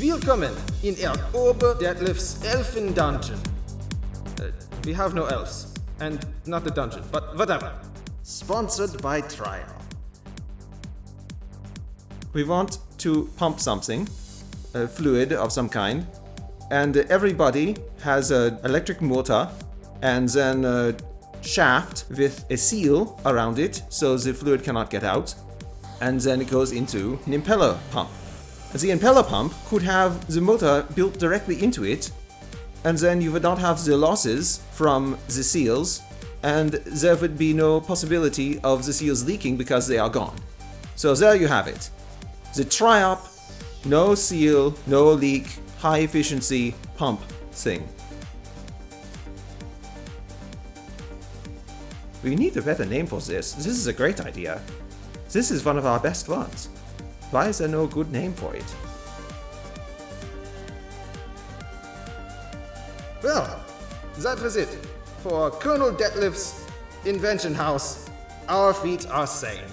Willkommen in Erg Ober Detlef's Elfen Dungeon. Uh, we have no elves, and not the dungeon, but whatever. Sponsored by Trial. We want to pump something, a fluid of some kind, and everybody has an electric motor and then a shaft with a seal around it so the fluid cannot get out, and then it goes into an impeller pump. The impeller pump could have the motor built directly into it, and then you would not have the losses from the seals, and there would be no possibility of the seals leaking because they are gone. So there you have it. The Triop, no seal, no leak, high efficiency pump thing. We need a better name for this. This is a great idea. This is one of our best ones. Why is there no good name for it? Well, that was it. For Colonel Detlef's Invention House, our feet are sane.